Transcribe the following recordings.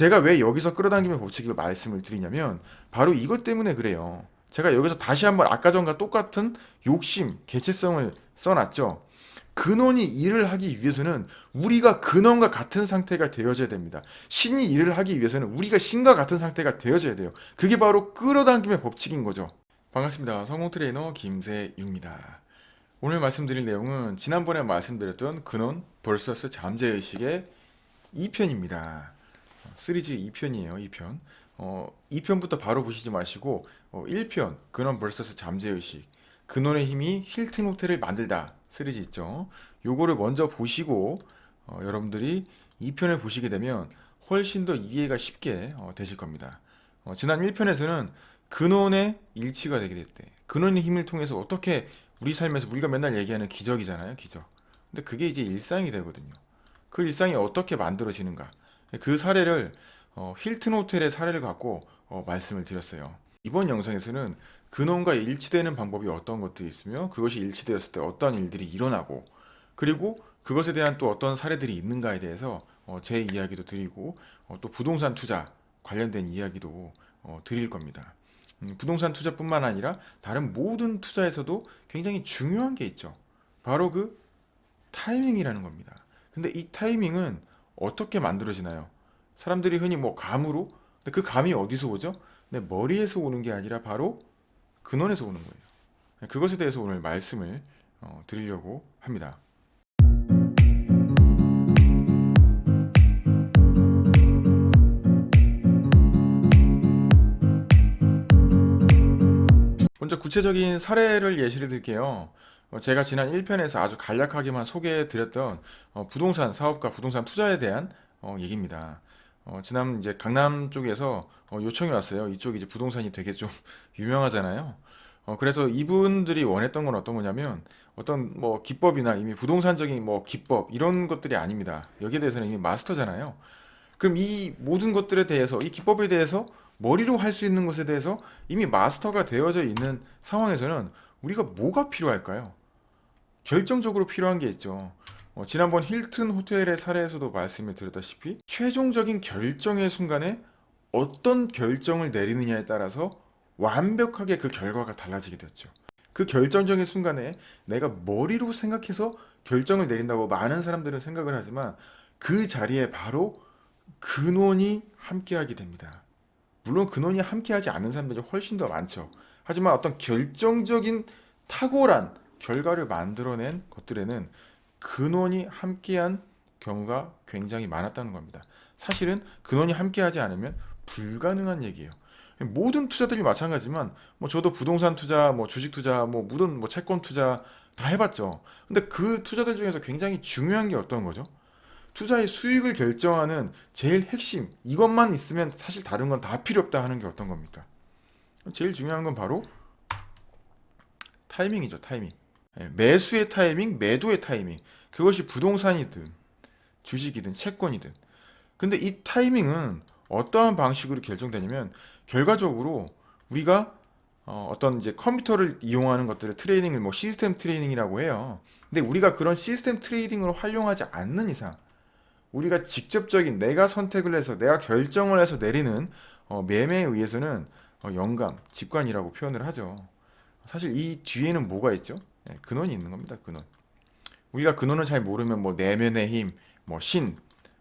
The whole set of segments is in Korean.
제가 왜 여기서 끌어당김의 법칙을 말씀을 드리냐면 바로 이것 때문에 그래요. 제가 여기서 다시 한번 아까 전과 똑같은 욕심, 개체성을 써놨죠. 근원이 일을 하기 위해서는 우리가 근원과 같은 상태가 되어져야 됩니다. 신이 일을 하기 위해서는 우리가 신과 같은 상태가 되어져야 돼요. 그게 바로 끌어당김의 법칙인 거죠. 반갑습니다. 성공 트레이너 김세윤입니다. 오늘 말씀드릴 내용은 지난번에 말씀드렸던 근원 vs 잠재의식의 2편입니다. 시리즈 2편이에요. 2편. 어, 2편부터 바로 보시지 마시고 어, 1편 근원 vs 잠재의식 근원의 힘이 힐튼 호텔을 만들다 시리즈 있죠. 요거를 먼저 보시고 어, 여러분들이 2편을 보시게 되면 훨씬 더 이해가 쉽게 어, 되실 겁니다. 어, 지난 1편에서는 근원의 일치가 되게 됐대. 근원의 힘을 통해서 어떻게 우리 삶에서 우리가 맨날 얘기하는 기적이잖아요. 기적. 근데 그게 이제 일상이 되거든요. 그 일상이 어떻게 만들어지는가. 그 사례를 어, 힐튼 호텔의 사례를 갖고 어, 말씀을 드렸어요. 이번 영상에서는 근원과 일치되는 방법이 어떤 것들이 있으며 그것이 일치되었을 때 어떤 일들이 일어나고 그리고 그것에 대한 또 어떤 사례들이 있는가에 대해서 어, 제 이야기도 드리고 어, 또 부동산 투자 관련된 이야기도 어, 드릴 겁니다. 음, 부동산 투자뿐만 아니라 다른 모든 투자에서도 굉장히 중요한 게 있죠. 바로 그 타이밍이라는 겁니다. 근데 이 타이밍은 어떻게 만들어지나요? 사람들이 흔히 뭐 감으로 근데 그 감이 어디서 오죠? 내 머리에서 오는 게 아니라 바로 근원에서 오는 거예요. 그것에 대해서 오늘 말씀을 어, 드리려고 합니다. 먼저 구체적인 사례를 예시를 들게요. 어, 제가 지난 1편에서 아주 간략하게만 소개해 드렸던 어, 부동산 사업과 부동산 투자에 대한 어, 얘기입니다. 어, 지난 이제 강남 쪽에서 어, 요청이 왔어요. 이쪽이 이제 부동산이 되게 좀 유명하잖아요. 어, 그래서 이분들이 원했던 건 어떤 거냐면 어떤 뭐 기법이나 이미 부동산적인 뭐 기법 이런 것들이 아닙니다. 여기에 대해서는 이미 마스터잖아요. 그럼 이 모든 것들에 대해서 이 기법에 대해서 머리로 할 수 있는 것에 대해서 이미 마스터가 되어져 있는 상황에서는 우리가 뭐가 필요할까요? 결정적으로 필요한 게 있죠. 어, 지난번 힐튼 호텔의 사례에서도 말씀을 드렸다시피 최종적인 결정의 순간에 어떤 결정을 내리느냐에 따라서 완벽하게 그 결과가 달라지게 되었죠. 그 결정적인 순간에 내가 머리로 생각해서 결정을 내린다고 많은 사람들은 생각을 하지만 그 자리에 바로 근원이 함께하게 됩니다. 물론 근원이 함께하지 않는 사람들이 훨씬 더 많죠. 하지만 어떤 결정적인 탁월한 결과를 만들어낸 것들에는 근원이 함께한 경우가 굉장히 많았다는 겁니다. 사실은 근원이 함께하지 않으면 불가능한 얘기예요. 모든 투자들이 마찬가지지만 뭐 저도 부동산 투자, 뭐 주식 투자, 뭐 모든 뭐 채권 투자 다 해봤죠. 근데 그 투자들 중에서 굉장히 중요한 게 어떤 거죠? 투자의 수익을 결정하는 제일 핵심 이것만 있으면 사실 다른 건 다 필요 없다 하는 게 어떤 겁니까? 제일 중요한 건 바로 타이밍이죠. 타이밍. 예, 매수의 타이밍, 매도의 타이밍. 그것이 부동산이든 주식이든 채권이든. 근데 이 타이밍은 어떠한 방식으로 결정되냐면 결과적으로 우리가 어, 떤 이제 컴퓨터를 이용하는 것들을 trading을 뭐 시스템 trading이라고 해요. 근데 우리가 그런 시스템 trading으로 활용하지 않는 이상 우리가 직접적인 내가 선택을 해서 내가 결정을 해서 내리는 어, 매매에 의해서는 어, 영감, 직관이라고 표현을 하죠. 사실 이 뒤에는 뭐가 있죠? 네, 근원이 있는 겁니다. 근원. 우리가 근원을 잘 모르면 뭐 내면의 힘, 뭐 신,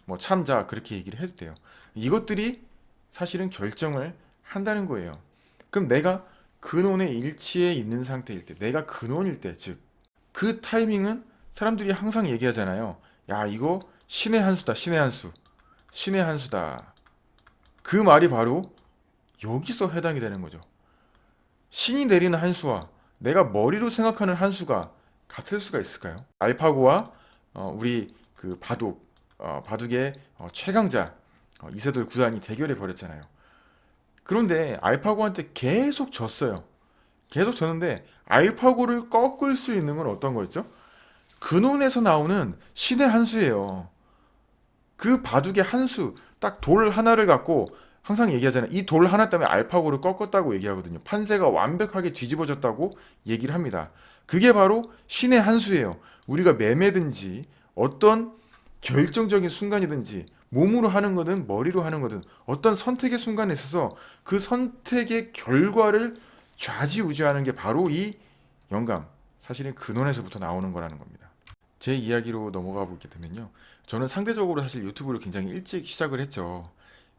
뭐 참나 그렇게 얘기를 해도 돼요. 이것들이 사실은 결정을 한다는 거예요. 그럼 내가 근원의 일치에 있는 상태일 때, 내가 근원일 때, 즉 그 타이밍은 사람들이 항상 얘기하잖아요. 야 이거 신의 한 수다, 신의 한 수, 신의 한 수다. 그 말이 바로 여기서 해당이 되는 거죠. 신이 내리는 한 수와 내가 머리로 생각하는 한 수가 같을 수가 있을까요? 알파고와 어, 우리 그 바둑, 어, 바둑의 어, 최강자 어, 이세돌 구단이 대결해 버렸잖아요. 그런데 알파고한테 계속 졌어요. 계속 졌는데 알파고를 꺾을 수 있는 건 어떤 거였죠? 근원에서 나오는 신의 한 수예요. 그 바둑의 한 수, 딱 돌 하나를 갖고 항상 얘기하잖아요. 이 돌 하나 때문에 알파고를 꺾었다고 얘기하거든요. 판세가 완벽하게 뒤집어졌다고 얘기를 합니다. 그게 바로 신의 한 수예요. 우리가 매매든지 어떤 결정적인 순간이든지 몸으로 하는 거든 머리로 하는 거든 어떤 선택의 순간에 있어서 그 선택의 결과를 좌지우지하는 게 바로 이 영감, 사실은 근원에서부터 나오는 거라는 겁니다. 제 이야기로 넘어가 보게 되면요. 저는 상대적으로 사실 유튜브를 굉장히 일찍 시작을 했죠.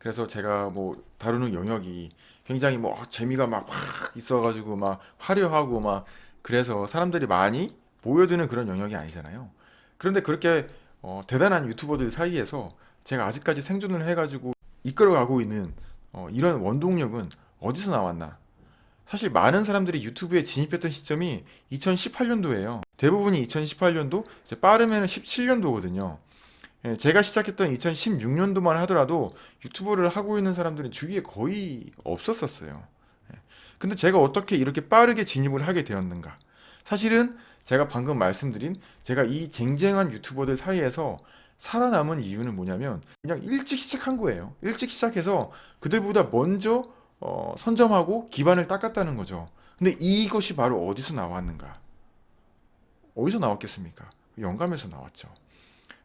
그래서 제가 뭐 다루는 영역이 굉장히 뭐 재미가 막 확 있어가지고 막 화려하고 막 그래서 사람들이 많이 모여드는 그런 영역이 아니잖아요. 그런데 그렇게 어, 대단한 유튜버들 사이에서 제가 아직까지 생존을 해가지고 이끌어가고 있는 어, 이런 원동력은 어디서 나왔나? 사실 많은 사람들이 유튜브에 진입했던 시점이 2018년도예요. 대부분이 2018년도, 이제 빠르면 17년도거든요. 예, 제가 시작했던 2016년도만 하더라도 유튜브를 하고 있는 사람들은 주위에 거의 없었었어요. 예. 근데 제가 어떻게 이렇게 빠르게 진입을 하게 되었는가? 사실은 제가 방금 말씀드린 제가 이 쟁쟁한 유튜버들 사이에서 살아남은 이유는 뭐냐면 그냥 일찍 시작한 거예요. 일찍 시작해서 그들보다 먼저 어, 선점하고 기반을 닦았다는 거죠. 근데 이것이 바로 어디서 나왔는가? 어디서 나왔겠습니까? 영감에서 나왔죠.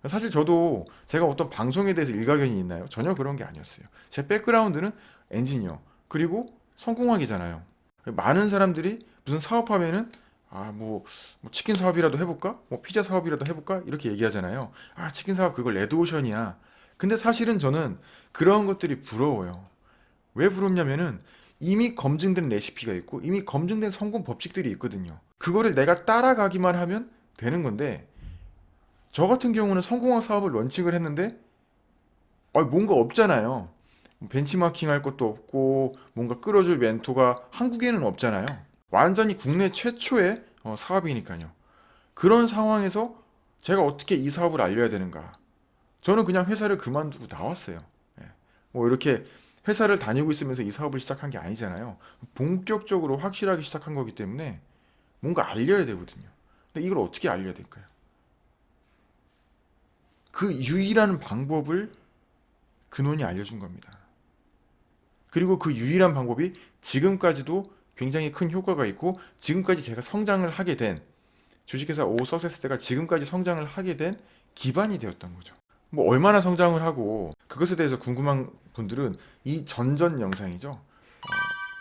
사실 저도 제가 어떤 방송에 대해서 일가견이 있나요? 전혀 그런 게 아니었어요. 제 백그라운드는 엔지니어 그리고 성공학이잖아요. 많은 사람들이 무슨 사업하면은 아뭐 뭐 치킨 사업이라도 해볼까? 뭐 피자 사업이라도 해볼까? 이렇게 얘기하잖아요. 아 치킨 사업 그거 레드오션이야. 근데 사실은 저는 그런 것들이 부러워요. 왜 부럽냐면은 이미 검증된 레시피가 있고 이미 검증된 성공 법칙들이 있거든요. 그거를 내가 따라가기만 하면 되는 건데 저 같은 경우는 성공학 사업을 런칭을 했는데 아, 뭔가 없잖아요. 벤치마킹 할 것도 없고 뭔가 끌어줄 멘토가 한국에는 없잖아요. 완전히 국내 최초의 어, 사업이니까요. 그런 상황에서 제가 어떻게 이 사업을 알려야 되는가? 저는 그냥 회사를 그만두고 나왔어요. 예. 뭐 이렇게 회사를 다니고 있으면서 이 사업을 시작한 게 아니잖아요. 본격적으로 확실하게 시작한 거기 때문에 뭔가 알려야 되거든요. 근데 이걸 어떻게 알려야 될까요? 그 유일한 방법을 근원이 알려준 겁니다. 그리고 그 유일한 방법이 지금까지도 굉장히 큰 효과가 있고 지금까지 제가 성장을 하게 된 주식회사 오 석세스가 지금까지 성장을 하게 된 기반이 되었던 거죠. 뭐 얼마나 성장을 하고 그것에 대해서 궁금한 분들은 이 전전 영상이죠. 어,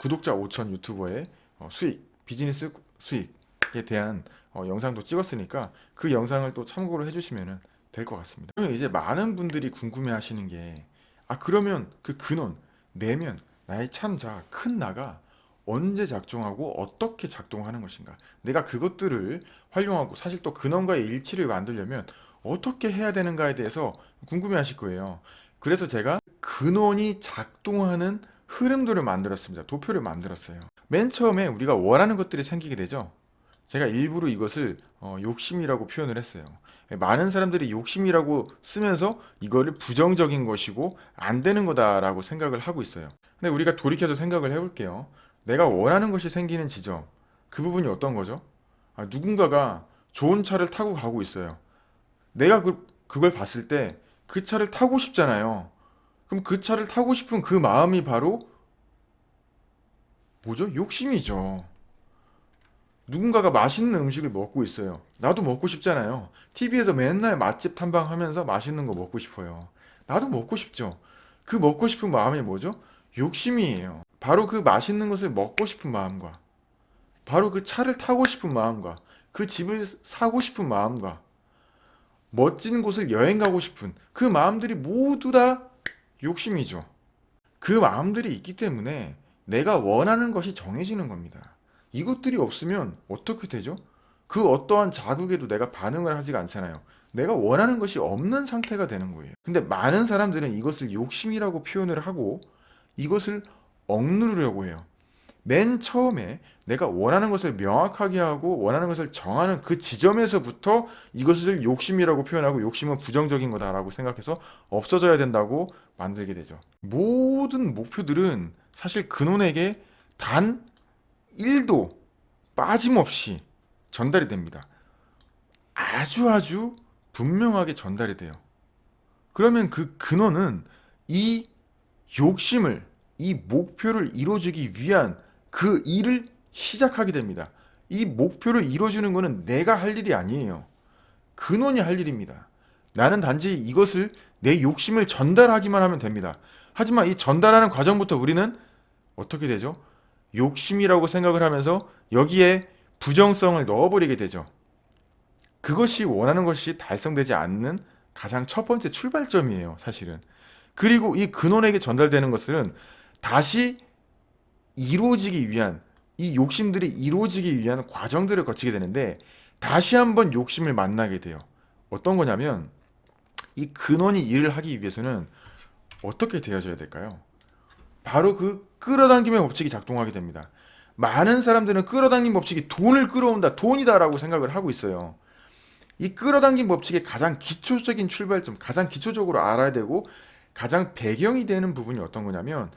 구독자 5천 유튜버의 어, 수익, 비즈니스 수익에 대한 어, 영상도 찍었으니까 그 영상을 또 참고로 해주시면 될 것 같습니다. 그러면 이제 많은 분들이 궁금해 하시는 게, 아, 그러면 그 근원, 내면, 나의 참자, 큰 나가 언제 작동하고 어떻게 작동하는 것인가. 내가 그것들을 활용하고 사실 또 근원과의 일치를 만들려면 어떻게 해야 되는가에 대해서 궁금해 하실 거예요. 그래서 제가 근원이 작동하는 흐름들을 만들었습니다. 도표를 만들었어요. 맨 처음에 우리가 원하는 것들이 생기게 되죠. 제가 일부러 이것을 어, 욕심이라고 표현을 했어요. 많은 사람들이 욕심이라고 쓰면서 이거를 부정적인 것이고 안 되는 거다라고 생각을 하고 있어요. 근데 우리가 돌이켜서 생각을 해볼게요. 내가 원하는 것이 생기는 지점, 그 부분이 어떤 거죠? 아, 누군가가 좋은 차를 타고 가고 있어요. 내가 그, 그걸 봤을 때 그 차를 타고 싶잖아요. 그럼 그 차를 타고 싶은 그 마음이 바로 뭐죠? 욕심이죠. 누군가가 맛있는 음식을 먹고 있어요. 나도 먹고 싶잖아요. TV에서 맨날 맛집 탐방하면서 맛있는 거 먹고 싶어요. 나도 먹고 싶죠. 그 먹고 싶은 마음이 뭐죠? 욕심이에요. 바로 그 맛있는 것을 먹고 싶은 마음과 바로 그 차를 타고 싶은 마음과 그 집을 사고 싶은 마음과 멋진 곳을 여행 가고 싶은 그 마음들이 모두 다 욕심이죠. 그 마음들이 있기 때문에 내가 원하는 것이 정해지는 겁니다. 이것들이 없으면 어떻게 되죠? 그 어떠한 자극에도 내가 반응을 하지가 않잖아요. 내가 원하는 것이 없는 상태가 되는 거예요. 근데 많은 사람들은 이것을 욕심이라고 표현을 하고 이것을 억누르려고 해요. 맨 처음에 내가 원하는 것을 명확하게 하고 원하는 것을 정하는 그 지점에서부터 이것을 욕심이라고 표현하고 욕심은 부정적인 거다라고 생각해서 없어져야 된다고 만들게 되죠. 모든 목표들은 사실 근원에게 단 1도 빠짐없이 전달이 됩니다. 아주 아주 분명하게 전달이 돼요. 그러면 그 근원은 이 욕심을 이 목표를 이루어주기 위한 그 일을 시작하게 됩니다. 이 목표를 이루어주는 것은 내가 할 일이 아니에요. 근원이 할 일입니다. 나는 단지 이것을 내 욕심을 전달하기만 하면 됩니다. 하지만 이 전달하는 과정부터 우리는 어떻게 되죠? 욕심이라고 생각을 하면서 여기에 부정성을 넣어버리게 되죠. 그것이 원하는 것이 달성되지 않는 가장 첫 번째 출발점이에요, 사실은. 그리고 이 근원에게 전달되는 것은 다시 이루어지기 위한 이 욕심들이 이루어지기 위한 과정들을 거치게 되는데 다시 한번 욕심을 만나게 돼요. 어떤 거냐면 이 근원이 일을 하기 위해서는 어떻게 되어져야 될까요? 바로 그 끌어당김의 법칙이 작동하게 됩니다. 많은 사람들은 끌어당김 법칙이 돈을 끌어온다, 돈이다 라고 생각을 하고 있어요. 이 끌어당김 법칙의 가장 기초적인 출발점, 가장 기초적으로 알아야 되고 가장 배경이 되는 부분이 어떤 거냐면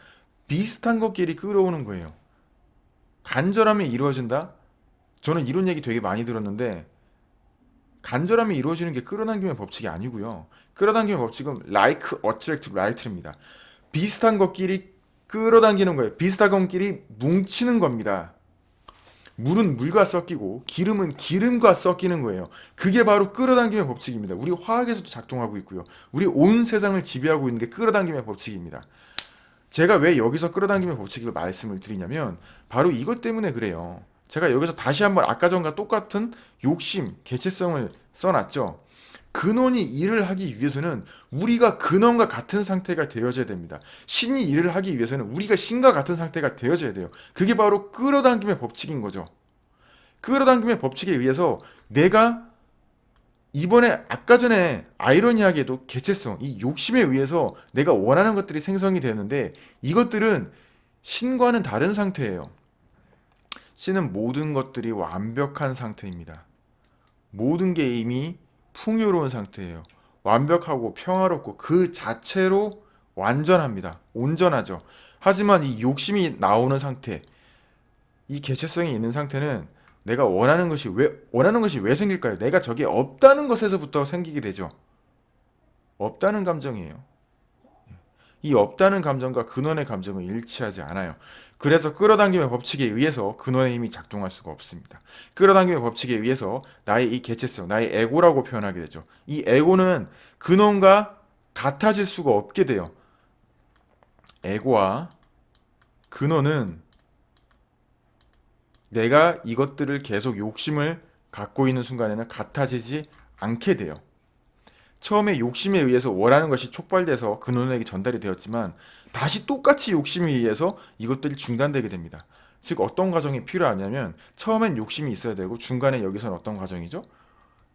비슷한 것끼리 끌어오는 거예요. 간절함이 이루어진다? 저는 이런 얘기 되게 많이 들었는데 간절함이 이루어지는 게 끌어당김의 법칙이 아니고요. 끌어당김의 법칙은 like, attract, right입니다. 비슷한 것끼리 끌어당기는 거예요. 비슷한 것끼리 뭉치는 겁니다. 물은 물과 섞이고 기름은 기름과 섞이는 거예요. 그게 바로 끌어당김의 법칙입니다. 우리 화학에서도 작동하고 있고요. 우리 온 세상을 지배하고 있는 게 끌어당김의 법칙입니다. 제가 왜 여기서 끌어당김의 법칙을 말씀을 드리냐면 바로 이것 때문에 그래요. 제가 여기서 다시 한번 아까 전과 똑같은 욕심, 개체성을 써놨죠. 근원이 일을 하기 위해서는 우리가 근원과 같은 상태가 되어져야 됩니다. 신이 일을 하기 위해서는 우리가 신과 같은 상태가 되어져야 돼요. 그게 바로 끌어당김의 법칙인 거죠. 끌어당김의 법칙에 의해서 내가 이번에 아까 전에 아이러니하게도 개체성, 이 욕심에 의해서 내가 원하는 것들이 생성이 되는데 이것들은 신과는 다른 상태예요. 신은 모든 것들이 완벽한 상태입니다. 모든 게 이미 풍요로운 상태예요. 완벽하고 평화롭고 그 자체로 완전합니다. 온전하죠. 하지만 이 욕심이 나오는 상태, 이 개체성이 있는 상태는 내가 원하는 것이 왜 원하는 것이 왜 생길까요? 내가 저게 없다는 것에서부터 생기게 되죠. 없다는 감정이에요. 이 없다는 감정과 근원의 감정은 일치하지 않아요. 그래서 끌어당김의 법칙에 의해서 근원의 힘이 작동할 수가 없습니다. 끌어당김의 법칙에 의해서 나의 이 개체성, 나의 에고라고 표현하게 되죠. 이 에고는 근원과 같아질 수가 없게 돼요. 에고와 근원은 내가 이것들을 계속 욕심을 갖고 있는 순간에는 같아지지 않게 돼요. 처음에 욕심에 의해서 원하는 것이 촉발돼서 근원에게 전달이 되었지만 다시 똑같이 욕심에 의해서 이것들이 중단되게 됩니다. 즉 어떤 과정이 필요하냐면 처음엔 욕심이 있어야 되고 중간에 여기서는 어떤 과정이죠?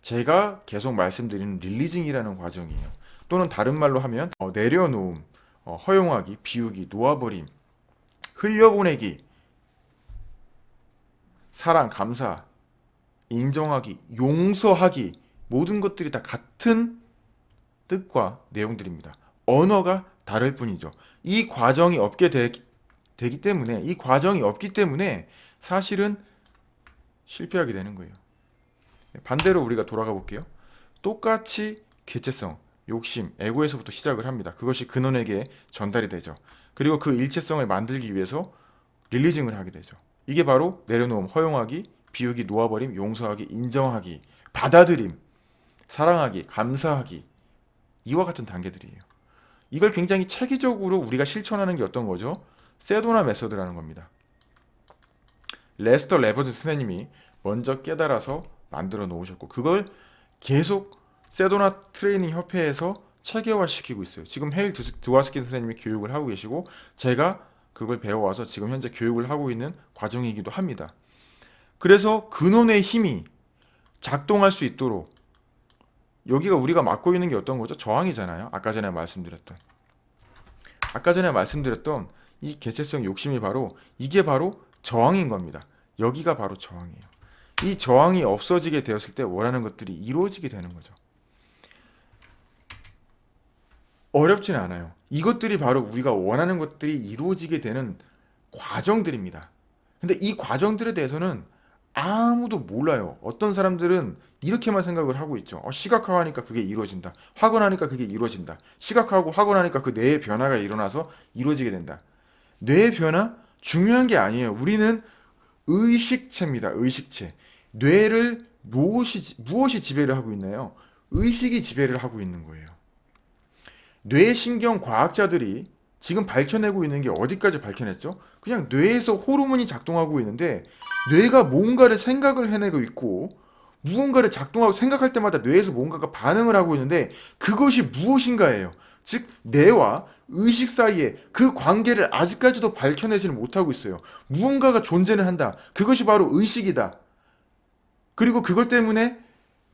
제가 계속 말씀드리는 릴리징이라는 과정이에요. 또는 다른 말로 하면 어, 내려놓음, 어, 허용하기, 비우기, 놓아버림, 흘려보내기, 사랑, 감사, 인정하기, 용서하기 모든 것들이 다 같은 뜻과 내용들입니다. 언어가 다를 뿐이죠. 이 과정이 없게 되, 기 때문에 이 과정이 없기 때문에 사실은 실패하게 되는 거예요. 반대로 우리가 돌아가 볼게요. 똑같이 개체성, 욕심, 에고에서부터 시작을 합니다. 그것이 근원에게 전달이 되죠. 그리고 그 일체성을 만들기 위해서 릴리징을 하게 되죠. 이게 바로 내려놓음, 허용하기, 비우기, 놓아버림, 용서하기, 인정하기, 받아들임, 사랑하기, 감사하기 이와 같은 단계들이에요. 이걸 굉장히 체계적으로 우리가 실천하는 게 어떤 거죠? 세도나 method라는 겁니다. 레스터 레븐슨 선생님이 먼저 깨달아서 만들어 놓으셨고 그걸 계속 세도나 트레이닝 협회에서 체계화시키고 있어요. 지금 헤일 드와스킨 선생님이 교육을 하고 계시고 제가 그걸 배워와서 지금 현재 교육을 하고 있는 과정이기도 합니다. 그래서 근원의 힘이 작동할 수 있도록 여기가 우리가 막고 있는 게 어떤 거죠? 저항이잖아요. 아까 전에 말씀드렸던. 아까 전에 말씀드렸던 이 개체성 욕심이 바로 이게 바로 저항인 겁니다. 여기가 바로 저항이에요. 이 저항이 없어지게 되었을 때 원하는 것들이 이루어지게 되는 거죠. 어렵지는 않아요. 이것들이 바로 우리가 원하는 것들이 이루어지게 되는 과정들입니다. 근데 이 과정들에 대해서는 아무도 몰라요. 어떤 사람들은 이렇게만 생각을 하고 있죠. 어, 시각화하니까 그게 이루어진다. 확언하니까 그게 이루어진다. 시각화하고 확언하니까 그 뇌의 변화가 일어나서 이루어지게 된다. 뇌의 변화? 중요한 게 아니에요. 우리는 의식체입니다. 의식체. 뇌를 무엇이, 무엇이 지배를 하고 있나요? 의식이 지배를 하고 있는 거예요. 뇌신경 과학자들이 지금 밝혀내고 있는 게 어디까지 밝혀냈죠? 그냥 뇌에서 호르몬이 작동하고 있는데 뇌가 뭔가를 생각을 해내고 있고 무언가를 작동하고 생각할 때마다 뇌에서 뭔가가 반응을 하고 있는데 그것이 무엇인가예요. 즉 뇌와 의식 사이에 그 관계를 아직까지도 밝혀내지는 못하고 있어요. 무언가가 존재를 한다. 그것이 바로 의식이다. 그리고 그것 때문에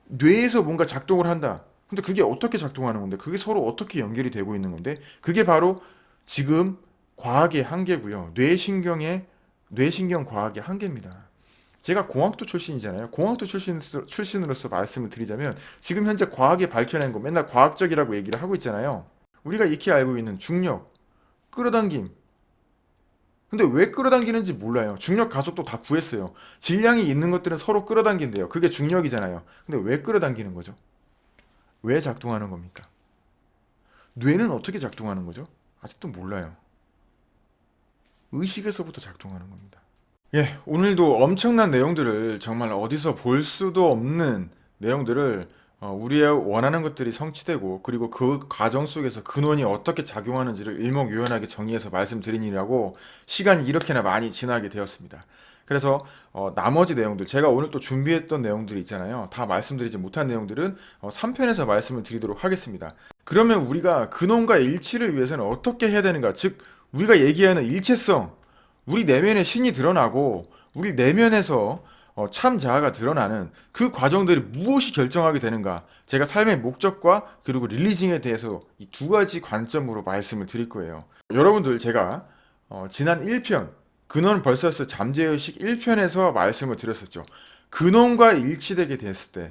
뇌에서 뭔가 작동을 한다. 근데 그게 어떻게 작동하는 건데? 그게 서로 어떻게 연결이 되고 있는 건데? 그게 바로 지금 과학의 한계고요. 뇌신경의 뇌신경 과학의 한계입니다. 제가 공학도 출신이잖아요. 공학도 출신으로서, 출신으로서 말씀을 드리자면 지금 현재 과학이 밝혀낸 거 맨날 과학적이라고 얘기를 하고 있잖아요. 우리가 익히 알고 있는 중력, 끌어당김. 근데 왜 끌어당기는지 몰라요. 중력 가속도 다 구했어요. 질량이 있는 것들은 서로 끌어당긴대요. 그게 중력이잖아요. 근데 왜 끌어당기는 거죠? 왜 작동하는 겁니까? 뇌는 어떻게 작동하는 거죠? 아직도 몰라요. 의식에서부터 작동하는 겁니다. 예, 오늘도 엄청난 내용들을 정말 어디서 볼 수도 없는 내용들을 어, 우리의 원하는 것들이 성취되고 그리고 그 과정 속에서 근원이 어떻게 작용하는지를 일목요연하게 정리해서 말씀드리느라고 시간이 이렇게나 많이 지나게 되었습니다. 그래서 어, 나머지 내용들 제가 오늘 또 준비했던 내용들이 있잖아요. 다 말씀드리지 못한 내용들은 어, 3편에서 말씀을 드리도록 하겠습니다. 그러면 우리가 근원과 일치를 위해서는 어떻게 해야 되는가? 즉 우리가 얘기하는 일체성 우리 내면의 신이 드러나고 우리 내면에서 어, 참 자아가 드러나는 그 과정들이 무엇이 결정하게 되는가 제가 삶의 목적과 그리고 릴리징에 대해서 이 두 가지 관점으로 말씀을 드릴 거예요. 여러분들 제가 어, 지난 1편 근원 벌서스 잠재의식 1편에서 말씀을 드렸었죠. 근원과 일치되게 됐을 때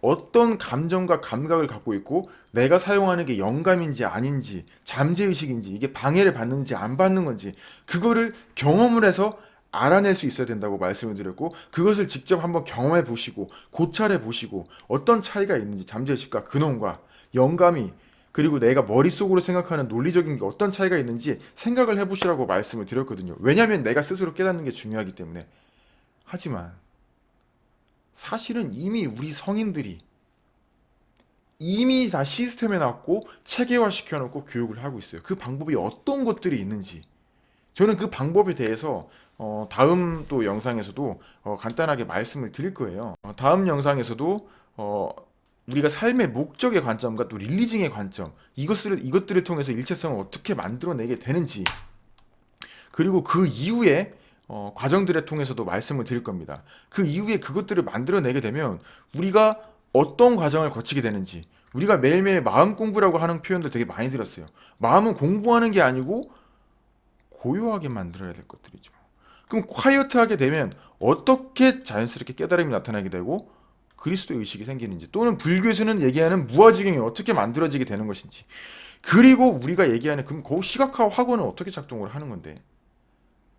어떤 감정과 감각을 갖고 있고 내가 사용하는 게 영감인지 아닌지 잠재의식인지 이게 방해를 받는지 안 받는 건지 그거를 경험을 해서 알아낼 수 있어야 된다고 말씀을 드렸고 그것을 직접 한번 경험해 보시고 고찰해 보시고 어떤 차이가 있는지 잠재의식과 근원과 영감이 그리고 내가 머릿속으로 생각하는 논리적인 게 어떤 차이가 있는지 생각을 해보시라고 말씀을 드렸거든요. 왜냐하면 내가 스스로 깨닫는 게 중요하기 때문에. 하지만 사실은 이미 우리 성인들이 이미 다 시스템에 놨고 체계화 시켜 놓고 교육을 하고 있어요. 그 방법이 어떤 것들이 있는지 저는 그 방법에 대해서 어, 다음 또 영상에서도 어, 간단하게 말씀을 드릴 거예요. 어, 다음 영상에서도 어, 우리가 삶의 목적의 관점과 또 릴리징의 관점 이것을 이것들을 통해서 일체성을 어떻게 만들어내게 되는지 그리고 그 이후에 어, 과정들을 통해서도 말씀을 드릴 겁니다. 그 이후에 그것들을 만들어내게 되면 우리가 어떤 과정을 거치게 되는지 우리가 매일매일 마음 공부라고 하는 표현들 되게 많이 들었어요. 마음은 공부하는 게 아니고 고요하게 만들어야 될 것들이죠. 그럼 콰이어트하게 되면 어떻게 자연스럽게 깨달음이 나타나게 되고 그리스도 의식이 생기는지 또는 불교에서는 얘기하는 무아지경이 어떻게 만들어지게 되는 것인지 그리고 우리가 얘기하는 그럼 그 시각화 학원은 어떻게 작동을 하는 건데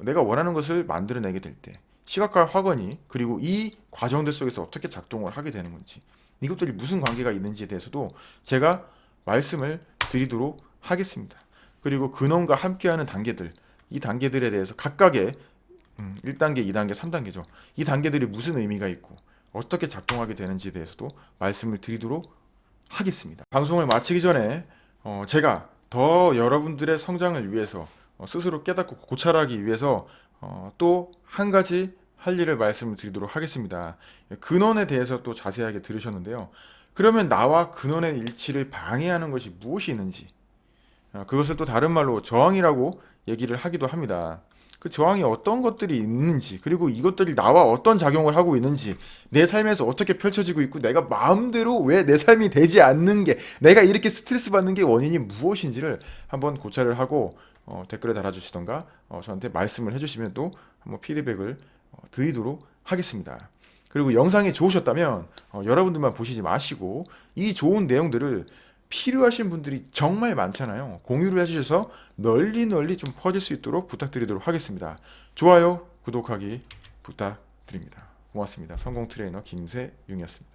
내가 원하는 것을 만들어내게 될 때 시각과 학원이 그리고 이 과정들 속에서 어떻게 작동을 하게 되는 건지 이것들이 무슨 관계가 있는지에 대해서도 제가 말씀을 드리도록 하겠습니다. 그리고 근원과 함께하는 단계들 이 단계들에 대해서 각각의 1단계, 2단계, 3단계죠. 이 단계들이 무슨 의미가 있고 어떻게 작동하게 되는지에 대해서도 말씀을 드리도록 하겠습니다. 방송을 마치기 전에 어 제가 더 여러분들의 성장을 위해서 어, 스스로 깨닫고 고찰하기 위해서 어, 또한 가지 할 일을 말씀을 드리도록 하겠습니다. 근원에 대해서 또 자세하게 들으셨는데요. 그러면 나와 근원의 일치를 방해하는 것이 무엇이 있는지 어, 그것을 또 다른 말로 저항이라고 얘기를 하기도 합니다. 그 저항이 어떤 것들이 있는지 그리고 이것들이 나와 어떤 작용을 하고 있는지 내 삶에서 어떻게 펼쳐지고 있고 내가 마음대로 왜 내 삶이 되지 않는 게 내가 이렇게 스트레스 받는 게 원인이 무엇인지를 한번 고찰을 하고 어, 댓글에 달아주시던가 어, 저한테 말씀을 해주시면 또 한번 피드백을 어, 드리도록 하겠습니다. 그리고 영상이 좋으셨다면 어, 여러분들만 보시지 마시고 이 좋은 내용들을 필요하신 분들이 정말 많잖아요. 공유를 해주셔서 널리 널리 좀 퍼질 수 있도록 부탁드리도록 하겠습니다. 좋아요, 구독하기 부탁드립니다. 고맙습니다. 성공 트레이너 김세윤이었습니다.